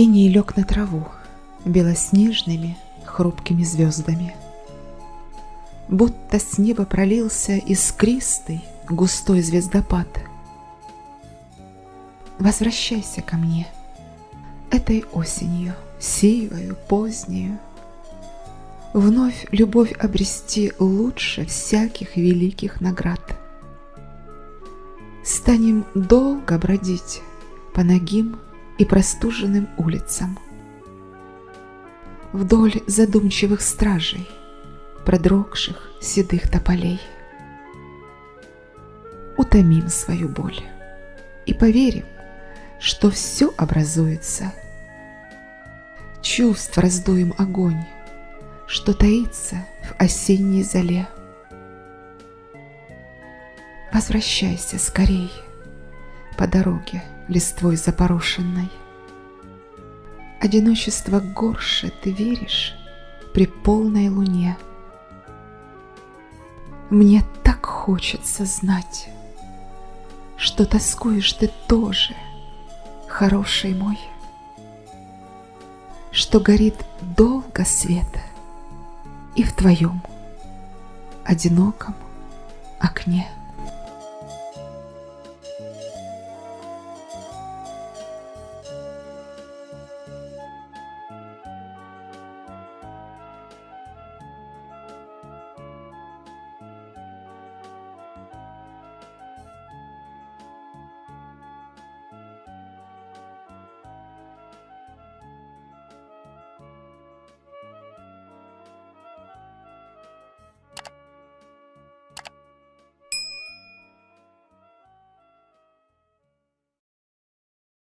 И не лег на траву белоснежными хрупкими звездами. Будто с неба пролился искристый густой звездопад. Возвращайся ко мне этой осенью, сивою, позднею, Вновь любовь обрести лучше всяких великих наград. Станем долго бродить по ногим и простуженным улицам. Вдоль задумчивых стражей, продрогших седых тополей. Утомим свою боль и поверим, что все образуется. Чувств раздуем огонь, что таится в осенней зале. Возвращайся скорей по дороге листвой запорошенной. Одиночество горше ты веришь при полной луне. Мне так хочется знать, что тоскуешь ты тоже, хороший мой, что горит долго света и в твоем одиноком окне.